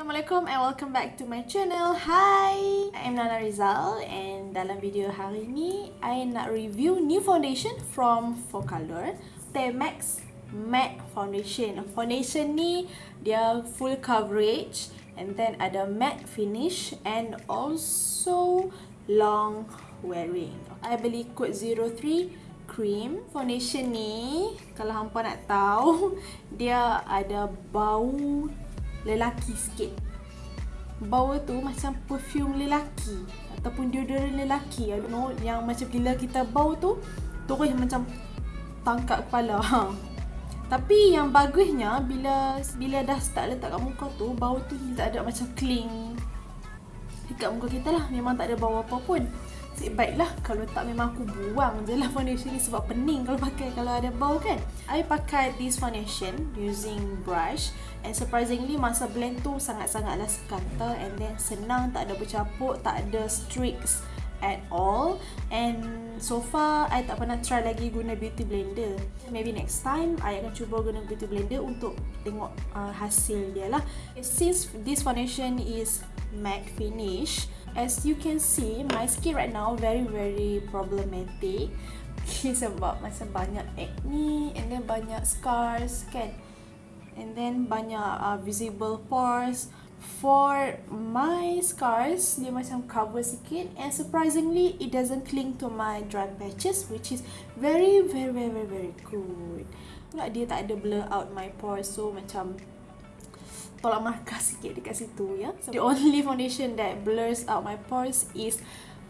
Assalamualaikum and welcome back to my channel. Hi, I am Nana Rizal and dalam video hari ni I nak review new foundation from Focalor, T-Max Matte Foundation. Foundation ni dia full coverage and then ada matte finish and also long wearing. I beli kod 03 cream foundation ni kalau hampa nak tahu dia ada bau lelaki sikit. Bau tu macam perfume lelaki ataupun deodorant lelaki. I don't know yang macam bila kita bau tu terus macam tangkap kepala. Ha. tapi yang bagusnya bila bila dah start letak kat muka tu bau tu tak ada macam cling dekat muka kita lah. Memang tak ada bau apa pun Nasib baiklah kalau tak memang aku buang je lah foundation ni sebab pening kalau pakai kalau ada bau kan. I pakai this foundation using brush and surprisingly masa blend tu sangat-sangatlah sekata and then senang tak ada bercampur, tak ada streaks at all. And so far I tak pernah try lagi guna beauty blender. Maybe next time I akan cuba guna beauty blender untuk tengok uh, hasil dia lah. Since this foundation is matte finish as you can see my skin right now very very problematic. Okay, sebab macam banyak acne and then banyak scars kan? And then banyak uh, visible pores. For my scars dia macam cover sikit and surprisingly it doesn't cling to my dry patches which is very very very very, good. Pula dia tak ada blur out my pores so macam tolak markah sikit dekat situ ya. So, the only foundation that blurs out my pores is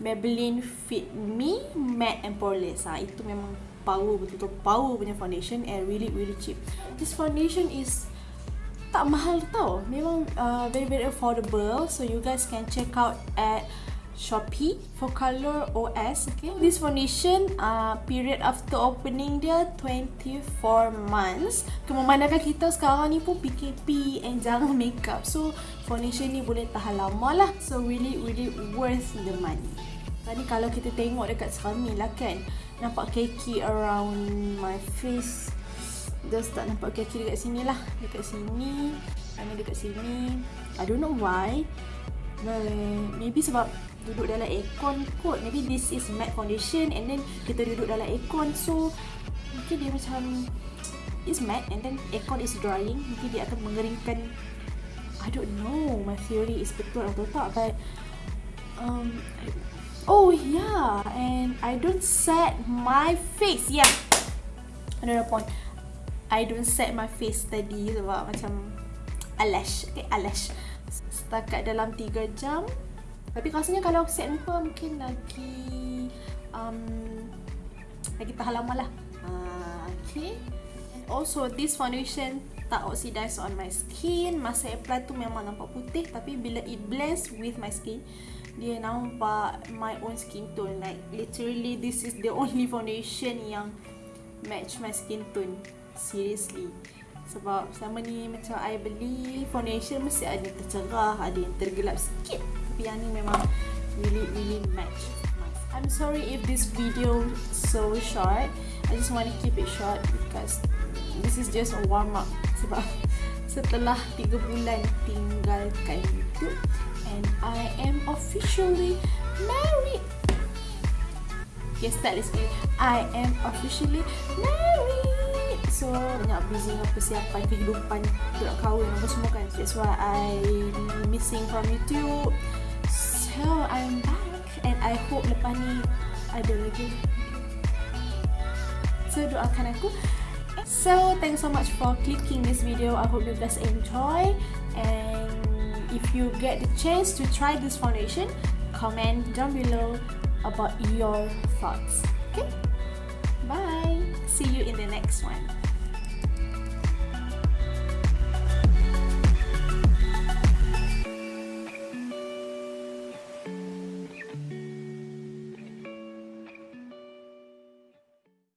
Maybelline Fit Me Matte and Poreless. Ha, itu memang power betul-betul power punya foundation and really really cheap. This foundation is tak mahal tau. Memang uh, very very affordable. So you guys can check out at Shopee for color OS okay? This foundation uh, period after opening dia 24 months. Memandangkan kita sekarang ni pun PKP and jarang makeup. So foundation ni boleh tahan lama lah. So really really worth the money. Tadi kalau kita tengok dekat sekarang ni lah kan nampak keki around my face. Just tak nampak keki dekat sini lah. Dekat sini ini dekat sini. I don't know why. But maybe sebab duduk dalam aircon kot. Maybe this is matte foundation and then kita duduk dalam aircon. So mungkin dia macam is matte and then aircon is drying. Mungkin dia akan mengeringkan I don't know my theory is betul atau tak but um, oh yeah. And I don't set my face. Yeah. Another point. I don't set my face tadi sebab macam alash okay alash setakat dalam 3 jam tapi rasanya kalau set muka mungkin lagi um, lagi tahan lama lah. Uh, okay. And also this foundation tak oxidize on my skin. Masa apply tu memang nampak putih tapi bila it blends with my skin dia nampak my own skin tone. Like literally this is the only foundation yang match my skin tone. Seriously. Sebab selama ni macam I beli foundation mesti ada tercerah, ada yang tergelap sikit. Tapi yang ni memang really really match. I'm sorry if this video so short. I just want to keep it short because this is just a warm up. Sebab setelah 3 bulan tinggalkan YouTube and I am officially married. Yes, that is it. I am officially married. Banyak busy dengan persiapan kehidupan untuk nak kahwin apa semua kan. That's why I missing from YouTube. So I'm back and I hope lepas ni ada lagi. So doakan aku. So thanks so much for clicking this video. I hope you guys enjoy and if you get the chance to try this foundation, comment down below about your thoughts. Okay? Bye. See you in the next one.